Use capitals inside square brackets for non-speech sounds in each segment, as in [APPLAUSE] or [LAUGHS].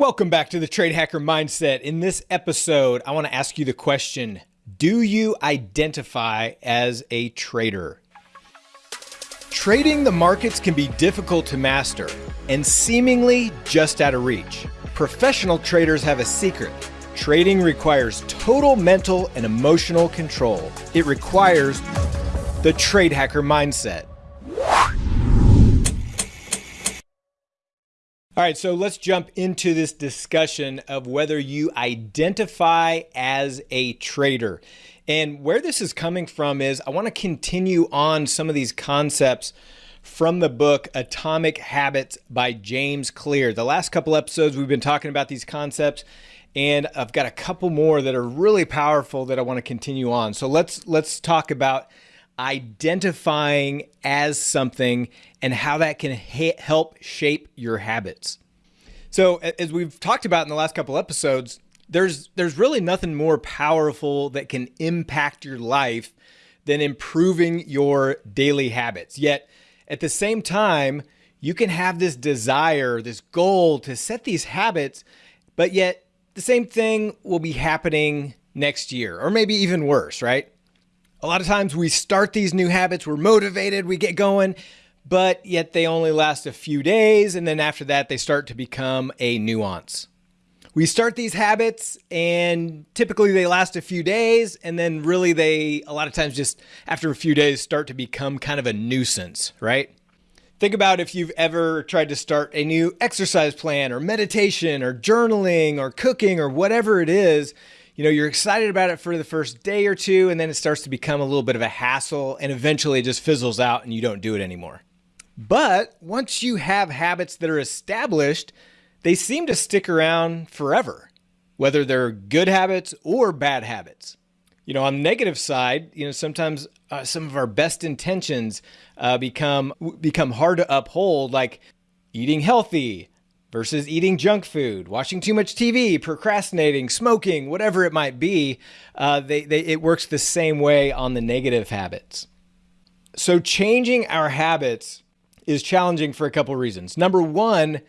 Welcome back to the Trade Hacker Mindset. In this episode, I want to ask you the question Do you identify as a trader? Trading the markets can be difficult to master and seemingly just out of reach. Professional traders have a secret. Trading requires total mental and emotional control. It requires the trade hacker mindset. All right, so let's jump into this discussion of whether you identify as a trader. And where this is coming from is I want to continue on some of these concepts from the book Atomic Habits by James Clear. The last couple episodes, we've been talking about these concepts. And I've got a couple more that are really powerful that I want to continue on. So let's let's talk about identifying as something and how that can help shape your habits. So, as we've talked about in the last couple episodes, there's there's really nothing more powerful that can impact your life than improving your daily habits. Yet, at the same time, you can have this desire, this goal to set these habits, but yet the same thing will be happening next year or maybe even worse, right? A lot of times we start these new habits, we're motivated, we get going, but yet they only last a few days. And then after that, they start to become a nuance. We start these habits and typically they last a few days. And then really, they a lot of times just after a few days start to become kind of a nuisance, right? Think about if you've ever tried to start a new exercise plan or meditation or journaling or cooking or whatever it is you know, you're excited about it for the first day or two, and then it starts to become a little bit of a hassle, and eventually it just fizzles out and you don't do it anymore. But once you have habits that are established, they seem to stick around forever, whether they're good habits or bad habits. You know, on the negative side, you know, sometimes uh, some of our best intentions uh, become become hard to uphold, like eating healthy, versus eating junk food, watching too much TV, procrastinating, smoking, whatever it might be, uh, they, they, it works the same way on the negative habits. So, changing our habits is challenging for a couple reasons. Number one,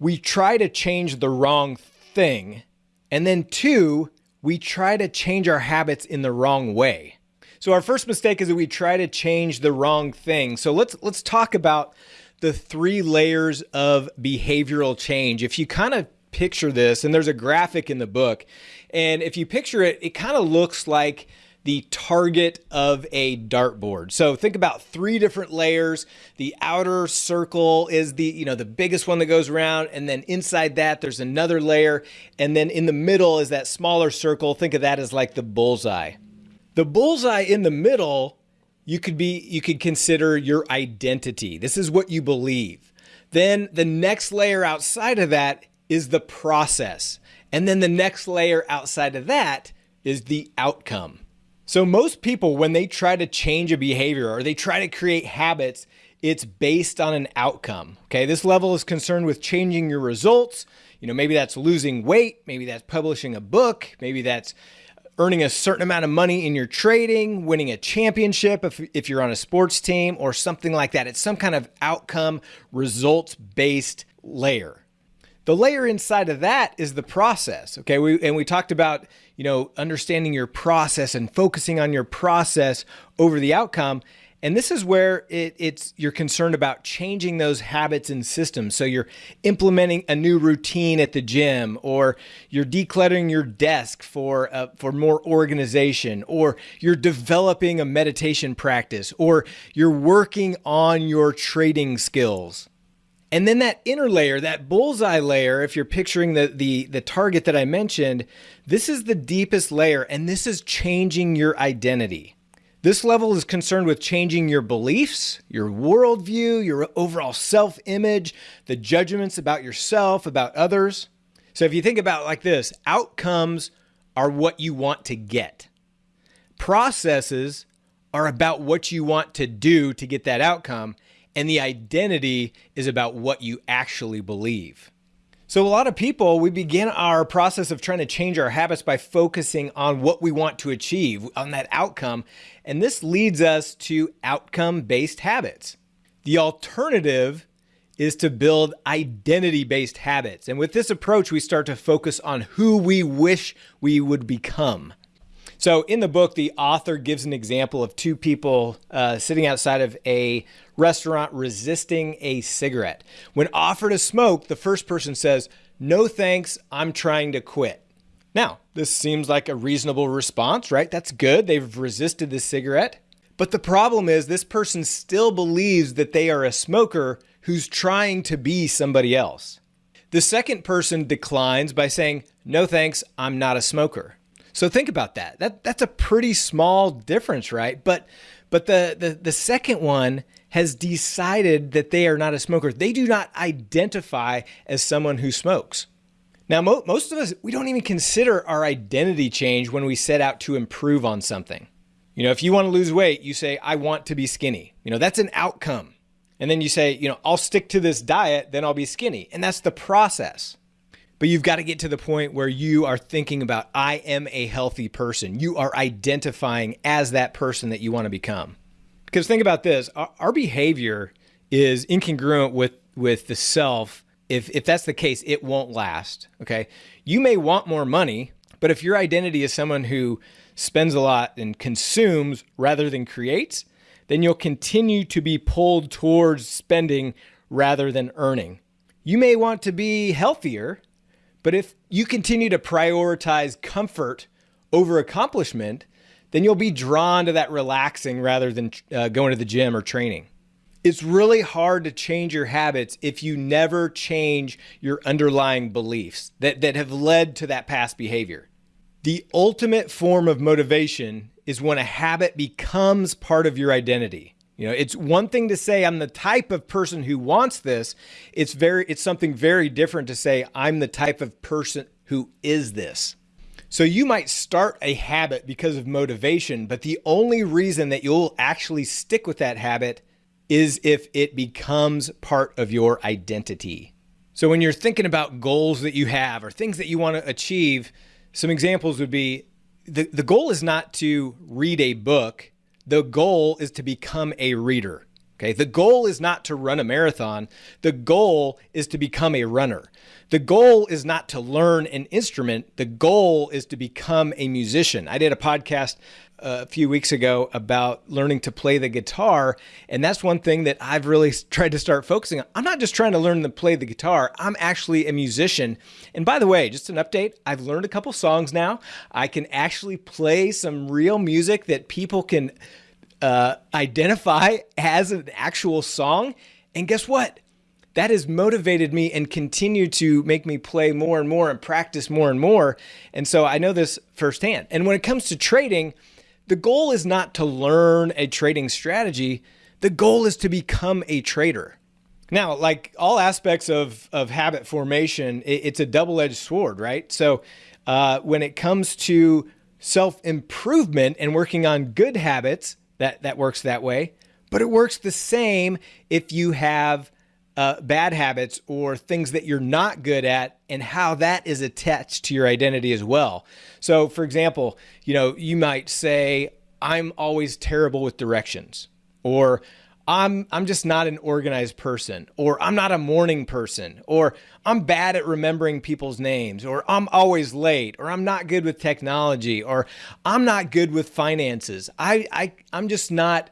we try to change the wrong thing. And then two, we try to change our habits in the wrong way. So our first mistake is that we try to change the wrong thing. So let's let's talk about the three layers of behavioral change. If you kind of picture this, and there's a graphic in the book, and if you picture it, it kind of looks like the target of a dartboard. So think about three different layers. The outer circle is the, you know, the biggest one that goes around and then inside that there's another layer and then in the middle is that smaller circle. Think of that as like the bullseye. The bullseye in the middle you could be you could consider your identity. This is what you believe. Then the next layer outside of that is the process. And then the next layer outside of that is the outcome. So most people when they try to change a behavior or they try to create habits, it's based on an outcome. Okay? This level is concerned with changing your results. You know, maybe that's losing weight, maybe that's publishing a book, maybe that's earning a certain amount of money in your trading, winning a championship if, if you're on a sports team, or something like that. It's some kind of outcome, results based layer. The layer inside of that is the process. Okay. We, and we talked about, you know, understanding your process and focusing on your process over the outcome. And this is where it, it's you're concerned about changing those habits and systems. So you're implementing a new routine at the gym, or you're decluttering your desk for uh, for more organization, or you're developing a meditation practice, or you're working on your trading skills. And then that inner layer, that bullseye layer, if you're picturing the, the, the target that I mentioned, this is the deepest layer, and this is changing your identity. This level is concerned with changing your beliefs, your worldview, your overall self image, the judgments about yourself, about others. So if you think about like this, outcomes are what you want to get, processes are about what you want to do to get that outcome, and the identity is about what you actually believe. So, a lot of people, we begin our process of trying to change our habits by focusing on what we want to achieve, on that outcome. And this leads us to outcome based habits. The alternative is to build identity based habits. And with this approach, we start to focus on who we wish we would become. So, in the book, the author gives an example of two people uh, sitting outside of a restaurant resisting a cigarette. When offered a smoke, the first person says, No thanks, I'm trying to quit. Now, this seems like a reasonable response, right? That's good. They've resisted the cigarette. But the problem is, this person still believes that they are a smoker who's trying to be somebody else. The second person declines by saying, No thanks, I'm not a smoker. So think about that. That that's a pretty small difference, right? But but the the, the second one has decided that they are not a smoker. They do not identify as someone who smokes. Now, mo- most of us, we don't even consider our identity change when we set out to improve on something. You know, if you want to lose weight, you say, I want to be skinny. You know, that's an outcome. And then you say, you know, I'll stick to this diet, then I'll be skinny. And that's the process. But you've got to get to the point where you are thinking about, I am a healthy person. You are identifying as that person that you want to become. Because think about this our, our behavior is incongruent with, with the self. If, if that's the case, it won't last. Okay. You may want more money, but if your identity is someone who spends a lot and consumes rather than creates, then you'll continue to be pulled towards spending rather than earning. You may want to be healthier, but if you continue to prioritize comfort over accomplishment, then you'll be drawn to that relaxing rather than uh, going to the gym or training. It's really hard to change your habits if you never change your underlying beliefs that, that have led to that past behavior. The ultimate form of motivation is when a habit becomes part of your identity. You know, it's one thing to say I'm the type of person who wants this. It's very it's something very different to say I'm the type of person who is this. So you might start a habit because of motivation, but the only reason that you'll actually stick with that habit is if it becomes part of your identity. So when you're thinking about goals that you have or things that you want to achieve, some examples would be the, the goal is not to read a book the goal is to become a reader. Okay. The goal is not to run a marathon. The goal is to become a runner. The goal is not to learn an instrument. The goal is to become a musician. I did a podcast uh, a few weeks ago about learning to play the guitar. And that's one thing that I've really tried to start focusing on. I'm not just trying to learn to play the guitar, I'm actually a musician. And by the way, just an update I've learned a couple songs now. I can actually play some real music that people can uh, identify as an actual song. And guess what? That has motivated me and continued to make me play more and more and practice more and more. And so I know this firsthand. And when it comes to trading, the goal is not to learn a trading strategy. The goal is to become a trader. Now, like all aspects of, of habit formation, it, it's a double edged sword, right? So, uh, when it comes to self improvement and working on good habits, that that works that way. But it works the same if you have uh, bad habits or things that you're not good at and how that is attached to your identity as well. So, for example, you know, you might say, I'm always terrible with directions, or I'm I'm just not an organized person or I'm not a morning person or I'm bad at remembering people's names or I'm always late or I'm not good with technology or I'm not good with finances. I I I'm just not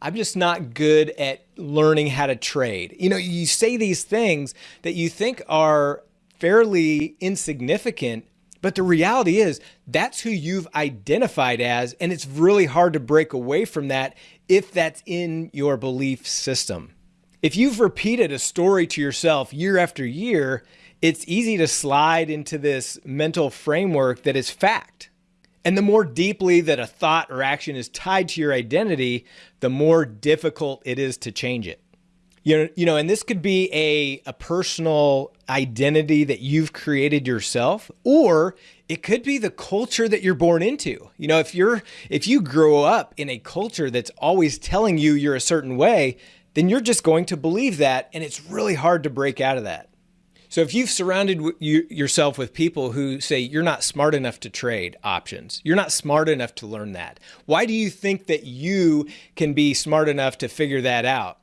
I'm just not good at learning how to trade. You know, you say these things that you think are fairly insignificant, but the reality is that's who you've identified as, and it's really hard to break away from that if that's in your belief system. If you've repeated a story to yourself year after year, it's easy to slide into this mental framework that is fact. And the more deeply that a thought or action is tied to your identity, the more difficult it is to change it. You know, you know, and this could be a, a personal identity that you've created yourself, or it could be the culture that you're born into. You know, if you're if you grow up in a culture that's always telling you you're a certain way, then you're just going to believe that, and it's really hard to break out of that. So if you've surrounded yourself with people who say you're not smart enough to trade options, you're not smart enough to learn that. Why do you think that you can be smart enough to figure that out?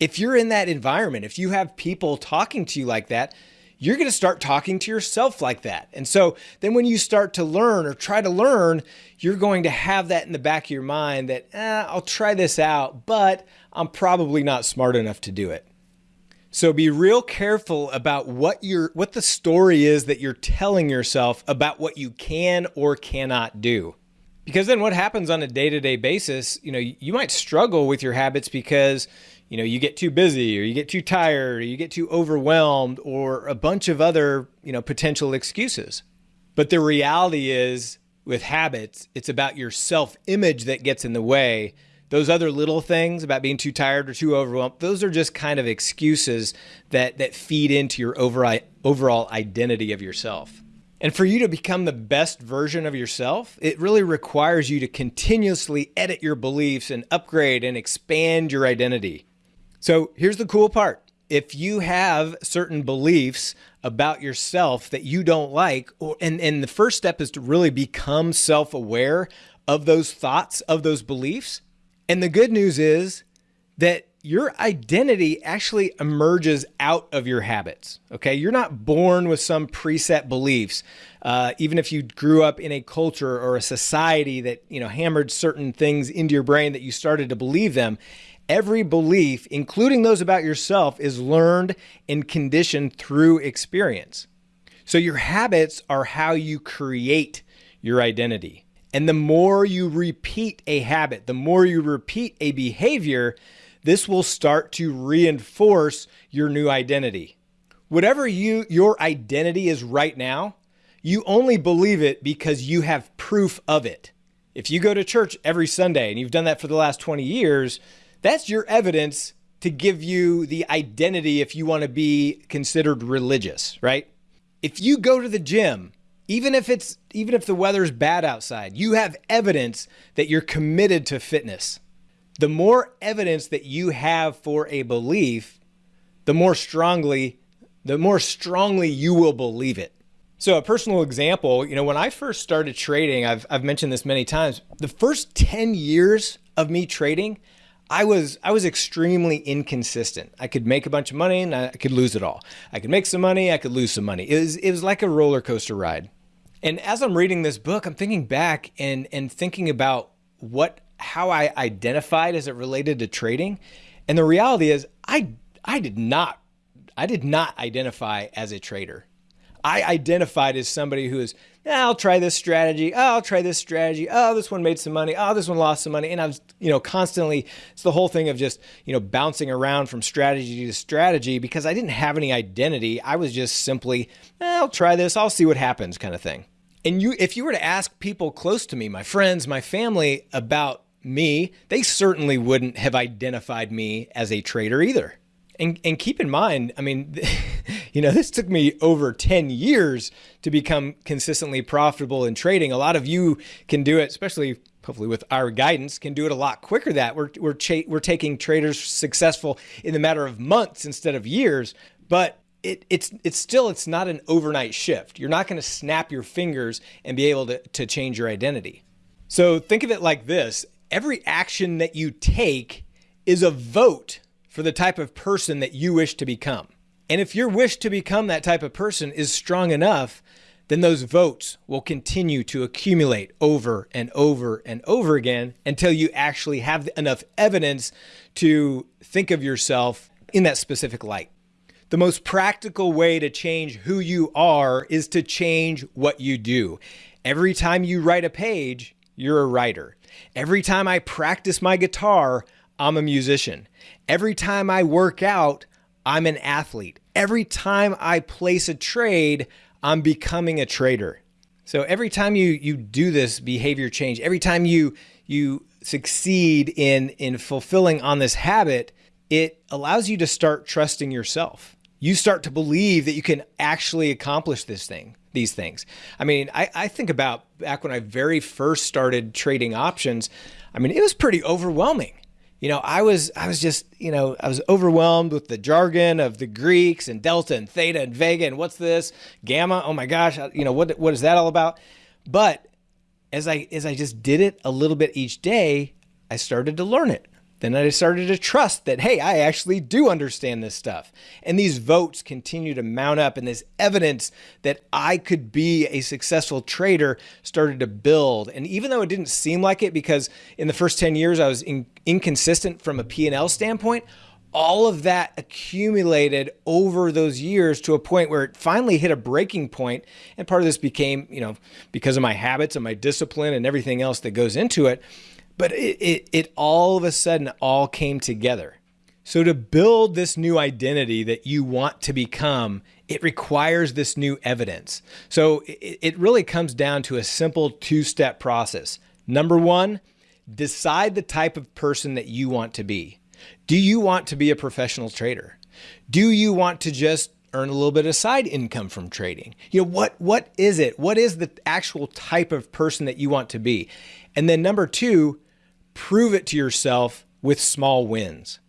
If you're in that environment, if you have people talking to you like that, you're going to start talking to yourself like that. And so then when you start to learn or try to learn, you're going to have that in the back of your mind that eh, I'll try this out, but I'm probably not smart enough to do it. So be real careful about what your what the story is that you're telling yourself about what you can or cannot do. Because then what happens on a day-to-day basis, you know, you might struggle with your habits because you know, you get too busy or you get too tired or you get too overwhelmed or a bunch of other, you know, potential excuses. But the reality is with habits, it's about your self-image that gets in the way. Those other little things about being too tired or too overwhelmed, those are just kind of excuses that that feed into your overall overall identity of yourself. And for you to become the best version of yourself, it really requires you to continuously edit your beliefs and upgrade and expand your identity. So here's the cool part. If you have certain beliefs about yourself that you don't like, or, and, and the first step is to really become self aware of those thoughts, of those beliefs. And the good news is that your identity actually emerges out of your habits. Okay. You're not born with some preset beliefs. Uh, even if you grew up in a culture or a society that, you know, hammered certain things into your brain that you started to believe them, Every belief, including those about yourself, is learned and conditioned through experience. So your habits are how you create your identity. And the more you repeat a habit, the more you repeat a behavior, this will start to reinforce your new identity. Whatever you your identity is right now, you only believe it because you have proof of it. If you go to church every Sunday and you've done that for the last 20 years, that's your evidence to give you the identity if you want to be considered religious, right? If you go to the gym, even if it's even if the weather's bad outside, you have evidence that you're committed to fitness. The more evidence that you have for a belief, the more strongly the more strongly you will believe it. So a personal example, you know, when I first started trading, I've I've mentioned this many times, the first 10 years of me trading, I was I was extremely inconsistent. I could make a bunch of money and I could lose it all. I could make some money, I could lose some money. It was it was like a roller coaster ride. And as I'm reading this book, I'm thinking back and and thinking about what how I identified as it related to trading. And the reality is I I did not I did not identify as a trader. I identified as somebody who is I'll try this strategy. Oh, I'll try this strategy. Oh, this one made some money. Oh, this one lost some money. And I was, you know, constantly, it's the whole thing of just, you know, bouncing around from strategy to strategy because I didn't have any identity. I was just simply, eh, I'll try this. I'll see what happens kind of thing. And you, if you were to ask people close to me, my friends, my family about me, they certainly wouldn't have identified me as a trader either. And, and keep in mind, I mean, [LAUGHS] you know, this took me over 10 years to become consistently profitable in trading. A lot of you can do it, especially hopefully with our guidance, can do it a lot quicker that we're, we're, we're taking traders successful in the matter of months instead of years. But it, it's it's still it's not an overnight shift. You're not going to snap your fingers and be able to, to change your identity. So think of it like this. Every action that you take is a vote for the type of person that you wish to become. And if your wish to become that type of person is strong enough, then those votes will continue to accumulate over and over and over again until you actually have enough evidence to think of yourself in that specific light. The most practical way to change who you are is to change what you do. Every time you write a page, you're a writer. Every time I practice my guitar, I'm a musician. Every time I work out, I'm an athlete. Every time I place a trade, I'm becoming a trader. So every time you you do this behavior change, every time you you succeed in in fulfilling on this habit, it allows you to start trusting yourself. You start to believe that you can actually accomplish this thing, these things. I mean, I, I think about back when I very first started trading options, I mean, it was pretty overwhelming you know, I was I was just, you know, I was overwhelmed with the jargon of the Greeks and delta and theta and vega and what's this? Gamma? Oh my gosh, you know, what what is that all about? But as I as I just did it a little bit each day, I started to learn it. Then I started to trust that, hey, I actually do understand this stuff. And these votes continue to mount up, and this evidence that I could be a successful trader started to build. And even though it didn't seem like it, because in the first 10 years I was in, inconsistent from a P&L standpoint, all of that accumulated over those years to a point where it finally hit a breaking point and part of this became you know because of my habits and my discipline and everything else that goes into it but it, it, it all of a sudden all came together so to build this new identity that you want to become it requires this new evidence so it, it really comes down to a simple two-step process number one decide the type of person that you want to be do you want to be a professional trader? Do you want to just earn a little bit of side income from trading? You know, what what is it? What is the actual type of person that you want to be? And then number 2, prove it to yourself with small wins.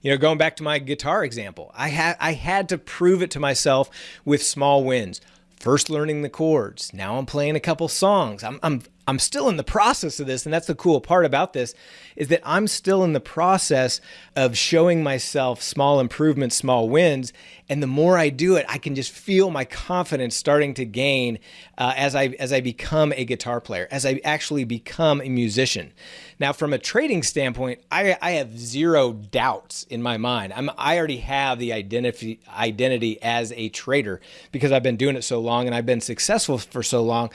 You know, going back to my guitar example, I had I had to prove it to myself with small wins. First learning the chords. Now I'm playing a couple songs. I'm, I'm I'm still in the process of this. And that's the cool part about this is that I'm still in the process of showing myself small improvements, small wins. And the more I do it, I can just feel my confidence starting to gain uh, as I as I become a guitar player, as I actually become a musician. Now, from a trading standpoint, I, I have zero doubts in my mind. I'm, I already have the identity identity as a trader because I've been doing it so long and I've been successful for so long.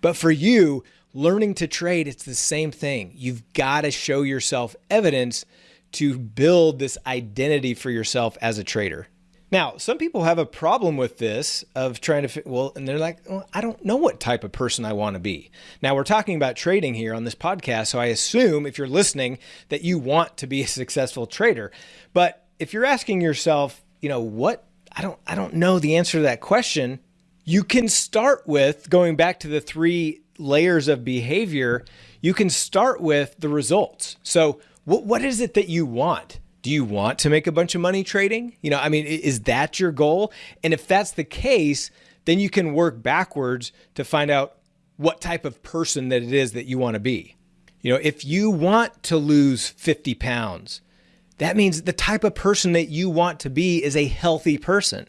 But for you, learning to trade, it's the same thing. You've got to show yourself evidence to build this identity for yourself as a trader. Now, some people have a problem with this of trying to well, and they're like, well, I don't know what type of person I want to be. Now, we're talking about trading here on this podcast, so I assume if you're listening that you want to be a successful trader. But if you're asking yourself, you know, what I don't I don't know the answer to that question, you can start with going back to the three layers of behavior, you can start with the results. So what, what is it that you want? Do you want to make a bunch of money trading? You know, I mean, is that your goal? And if that's the case, then you can work backwards to find out what type of person that it is that you want to be. You know, if you want to lose 50 pounds, that means the type of person that you want to be is a healthy person.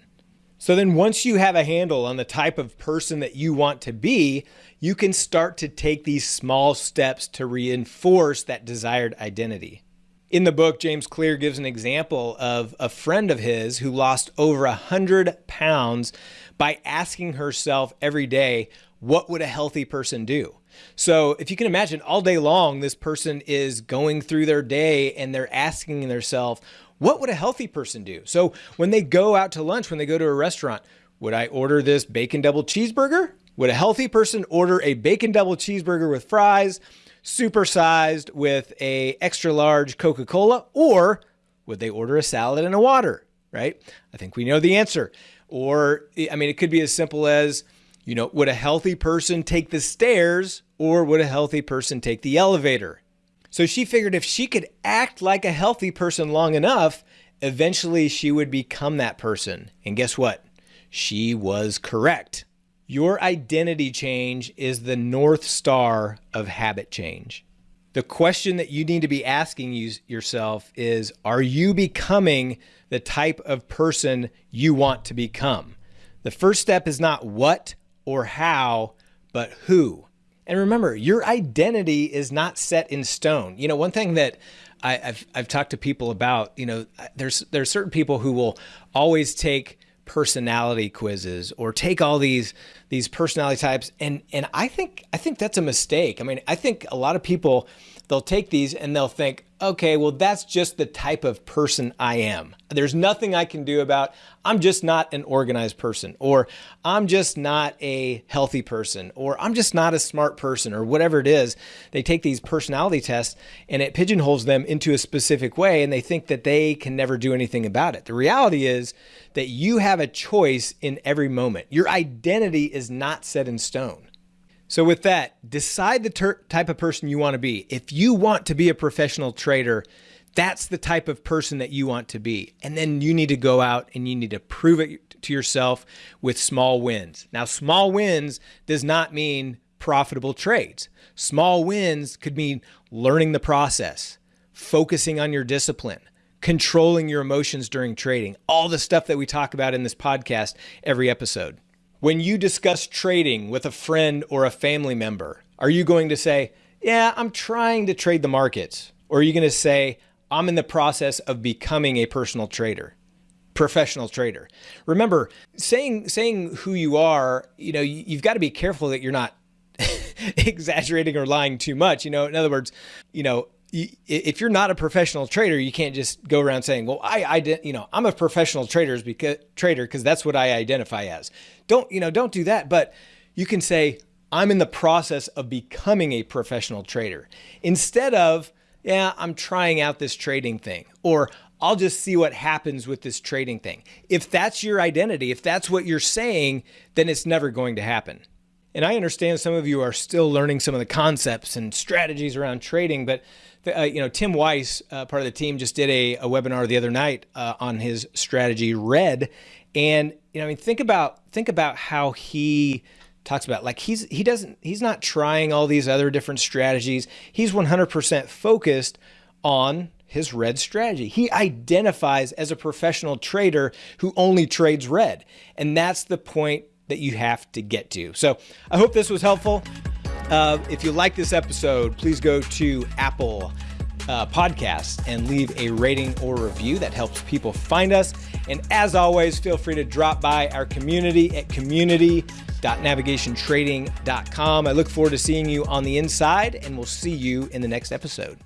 So then once you have a handle on the type of person that you want to be, you can start to take these small steps to reinforce that desired identity. In the book, James Clear gives an example of a friend of his who lost over a hundred pounds by asking herself every day, what would a healthy person do? So if you can imagine all day long, this person is going through their day and they're asking themselves, what would a healthy person do? So when they go out to lunch, when they go to a restaurant, would I order this bacon double cheeseburger? Would a healthy person order a bacon double cheeseburger with fries, supersized with a extra large Coca-Cola, or would they order a salad and a water, right? I think we know the answer. Or, I mean, it could be as simple as, you know, would a healthy person take the stairs or would a healthy person take the elevator? So she figured if she could act like a healthy person long enough, eventually she would become that person. And guess what? She was correct. Your identity change is the North Star of habit change. The question that you need to be asking you, yourself is Are you becoming the type of person you want to become? The first step is not what or how, but who. And remember, your identity is not set in stone. You know, one thing that I, have I've talked to people about, you know, there's there's certain people who will always take personality quizzes or take all these these personality types and and I think I think that's a mistake. I mean, I think a lot of people they'll take these and they'll think, okay, well, that's just the type of person I am. There's nothing I can do about, I'm just not an organized person, or I'm just not a healthy person, or I'm just not a smart person, or whatever it is. They take these personality tests and it pigeonholes them into a specific way and they think that they can never do anything about it. The reality is that you have a choice in every moment. Your identity is not set in stone. So with that, decide the type of person you want to be. If you want to be a professional trader, that's the type of person that you want to be. And then you need to go out and you need to prove it to yourself with small wins. Now, small wins does not mean profitable trades. Small wins could mean learning the process, focusing on your discipline, controlling your emotions during trading, all the stuff that we talk about in this podcast every episode. When you discuss trading with a friend or a family member, are you going to say, Yeah, I'm trying to trade the markets? Or are you going to say, I'm in the process of becoming a personal trader? professional trader. Remember, saying saying who you are, you know, you, have got to be careful that you're not [LAUGHS] exaggerating or lying too much. You know, in other words, you know, if you're not a professional trader, you can't just go around saying, "Well, I, I, you know, I'm a professional trader because trader because that's what I identify as." Don't, you know, don't do that. But you can say, "I'm in the process of becoming a professional trader," instead of, "Yeah, I'm trying out this trading thing," or I'll just see what happens with this trading thing. If that's your identity, if that's what you're saying, then it's never going to happen. And I understand some of you are still learning some of the concepts and strategies around trading, but uh, you know, Tim Weiss, uh, part of the team, just did a, a webinar the other night uh, on his strategy, Red, and you know, I mean, think about think about how he talks about like he's he doesn't he's not trying all these other different strategies. He's 100% focused on his red strategy. He identifies as a professional trader who only trades red. And that's the point that you have to get to. So I hope this was helpful. Uh, if you like this episode, please go to Apple uh, Podcasts and leave a rating or review. That helps people find us. And as always, feel free to drop by our community at community.navigationtrading.com. I look forward to seeing you on the inside, and we'll see you in the next episode.